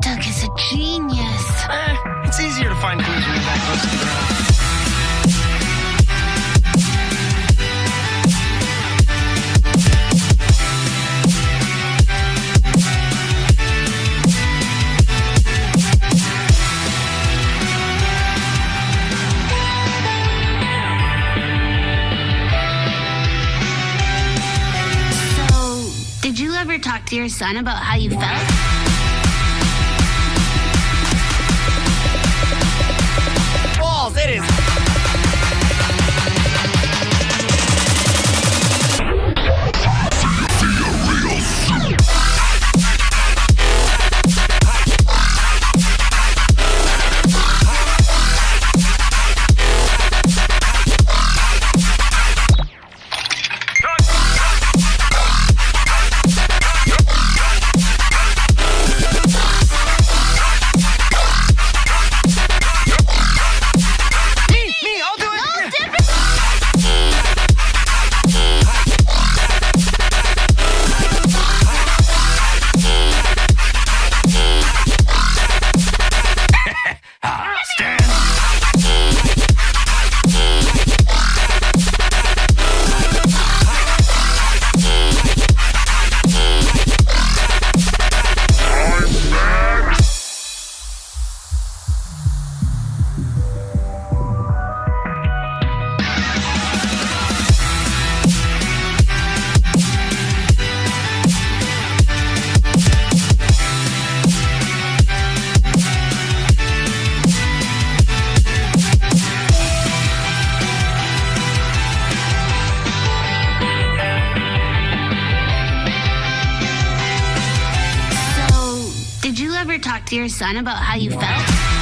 Duck is a genius. Eh, it's easier to find clues when you're that close to the ground. So, did you ever talk to your son about how you felt? Ever talk to your son about how you felt?